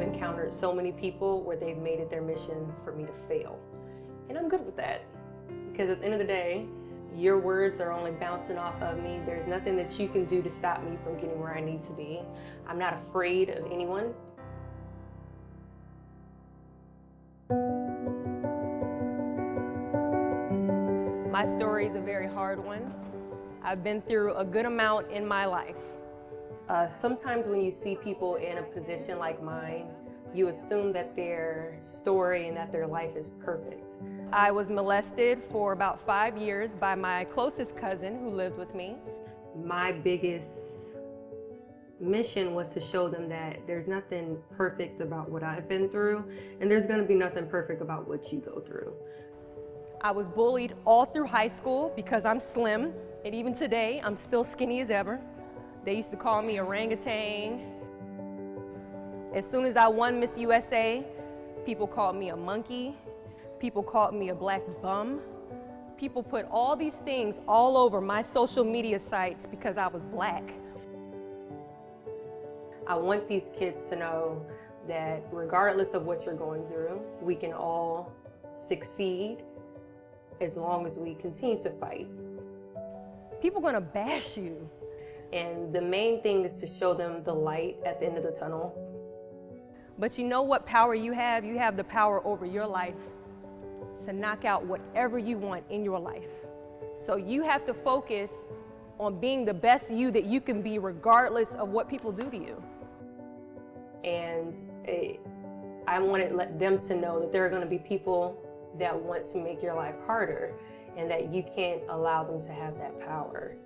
encountered so many people where they've made it their mission for me to fail. And I'm good with that because at the end of the day, your words are only bouncing off of me. There's nothing that you can do to stop me from getting where I need to be. I'm not afraid of anyone. My story is a very hard one. I've been through a good amount in my life. Uh, sometimes when you see people in a position like mine, you assume that their story and that their life is perfect. I was molested for about five years by my closest cousin who lived with me. My biggest mission was to show them that there's nothing perfect about what I've been through, and there's gonna be nothing perfect about what you go through. I was bullied all through high school because I'm slim, and even today, I'm still skinny as ever. They used to call me orangutan. As soon as I won Miss USA, people called me a monkey. People called me a black bum. People put all these things all over my social media sites because I was black. I want these kids to know that regardless of what you're going through, we can all succeed as long as we continue to fight. People are gonna bash you. And the main thing is to show them the light at the end of the tunnel. But you know what power you have? You have the power over your life to knock out whatever you want in your life. So you have to focus on being the best you that you can be regardless of what people do to you. And it, I wanted let them to know that there are going to be people that want to make your life harder and that you can't allow them to have that power.